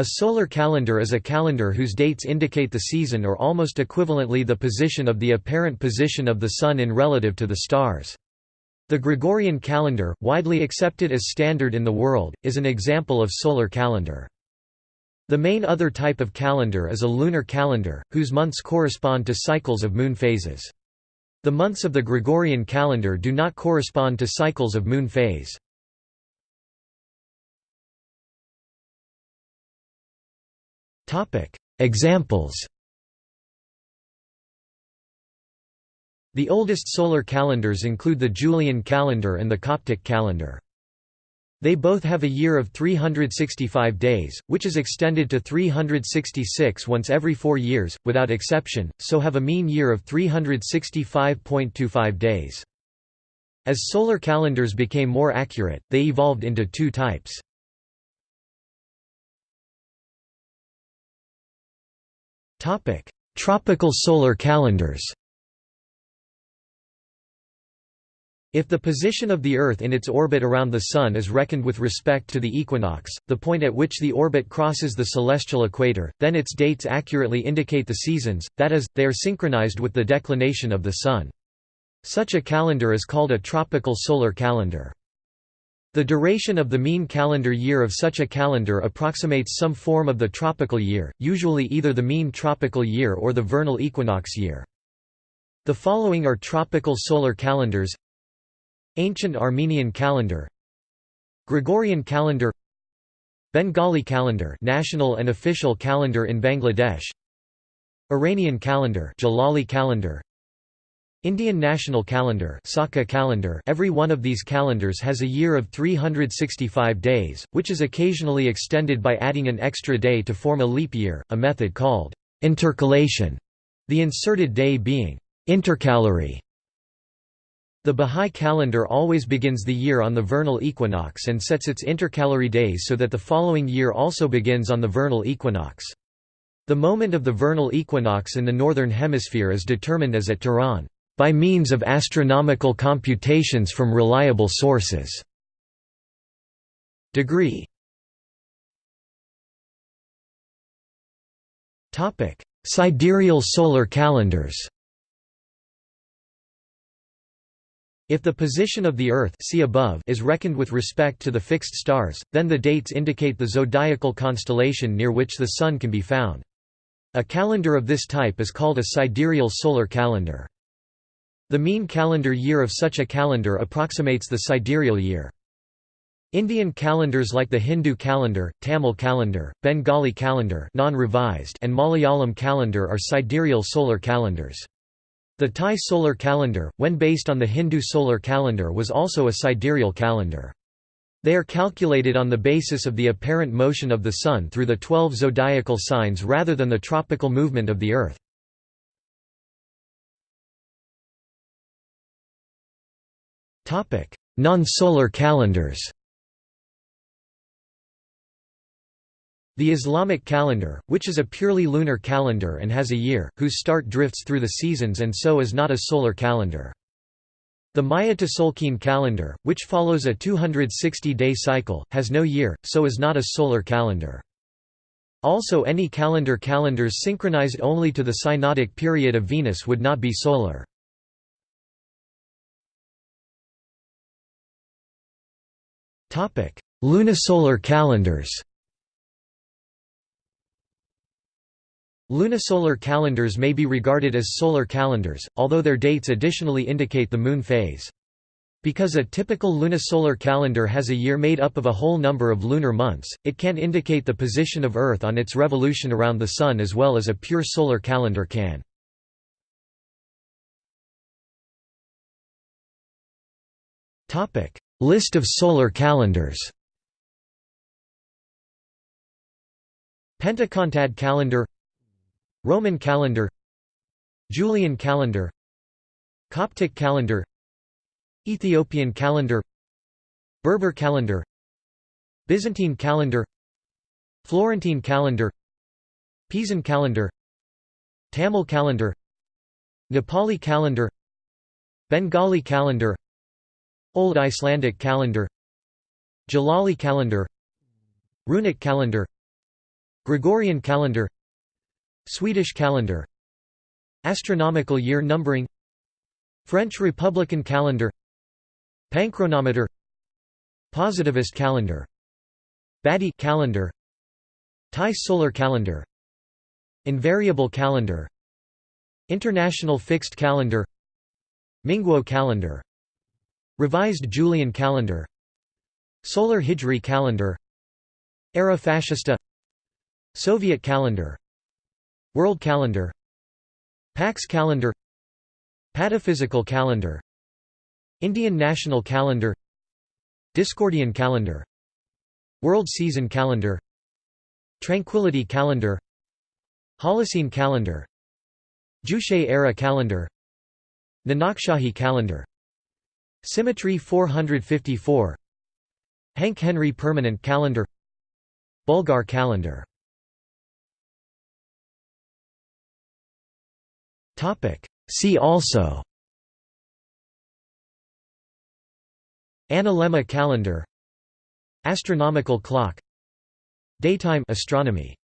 A solar calendar is a calendar whose dates indicate the season or almost equivalently the position of the apparent position of the Sun in relative to the stars. The Gregorian calendar, widely accepted as standard in the world, is an example of solar calendar. The main other type of calendar is a lunar calendar, whose months correspond to cycles of moon phases. The months of the Gregorian calendar do not correspond to cycles of moon phase. Examples The oldest solar calendars include the Julian calendar and the Coptic calendar. They both have a year of 365 days, which is extended to 366 once every four years, without exception, so have a mean year of 365.25 days. As solar calendars became more accurate, they evolved into two types. Tropical solar calendars If the position of the Earth in its orbit around the Sun is reckoned with respect to the equinox, the point at which the orbit crosses the celestial equator, then its dates accurately indicate the seasons, that is, they are synchronized with the declination of the Sun. Such a calendar is called a tropical solar calendar. The duration of the mean calendar year of such a calendar approximates some form of the tropical year, usually either the mean tropical year or the vernal equinox year. The following are tropical solar calendars. Ancient Armenian calendar. Gregorian calendar. Bengali calendar national and official calendar in Bangladesh. Iranian calendar Jalali calendar Indian National Calendar Saka calendar Every one of these calendars has a year of 365 days, which is occasionally extended by adding an extra day to form a leap year, a method called intercalation, the inserted day being intercalary. The Bahá'í calendar always begins the year on the vernal equinox and sets its intercalary days so that the following year also begins on the vernal equinox. The moment of the vernal equinox in the northern hemisphere is determined as at Tehran by means of astronomical computations from reliable sources. Degree Sidereal solar calendars If the position of the Earth see above is reckoned with respect to the fixed stars, then the dates indicate the zodiacal constellation near which the Sun can be found. A calendar of this type is called a sidereal solar calendar. The mean calendar year of such a calendar approximates the sidereal year. Indian calendars like the Hindu calendar, Tamil calendar, Bengali calendar non-revised and Malayalam calendar are sidereal solar calendars. The Thai solar calendar, when based on the Hindu solar calendar was also a sidereal calendar. They are calculated on the basis of the apparent motion of the Sun through the twelve zodiacal signs rather than the tropical movement of the Earth. Non-solar calendars The Islamic calendar, which is a purely lunar calendar and has a year, whose start drifts through the seasons and so is not a solar calendar. The Maya Tzolk'in calendar, which follows a 260-day cycle, has no year, so is not a solar calendar. Also any calendar calendars synchronized only to the synodic period of Venus would not be solar. Lunisolar calendars Lunisolar calendars may be regarded as solar calendars, although their dates additionally indicate the moon phase. Because a typical lunisolar calendar has a year made up of a whole number of lunar months, it can indicate the position of Earth on its revolution around the Sun as well as a pure solar calendar can. List of solar calendars. Pentacontad calendar. Roman calendar. Julian calendar. Coptic calendar. Ethiopian calendar. Berber calendar. Byzantine calendar. Florentine calendar. Pisan calendar. Tamil calendar. Nepali calendar. Bengali calendar Old Icelandic calendar Jalali calendar Runic calendar Gregorian calendar Swedish calendar Astronomical year numbering French Republican calendar Panchronometer Positivist calendar Badi calendar Thai solar calendar Invariable calendar International fixed calendar Minguo calendar Revised Julian calendar. Solar Hijri calendar. Era Fascista. Soviet calendar. World calendar. Pax calendar. Pataphysical calendar. Indian national calendar. Discordian calendar. World season calendar. Tranquility calendar. Holocene calendar. Juche era calendar. Nanakshahi calendar Symmetry 454 Hanke-Henry permanent calendar. Bulgar calendar. See also. Analemma calendar. Astronomical clock. Daytime astronomy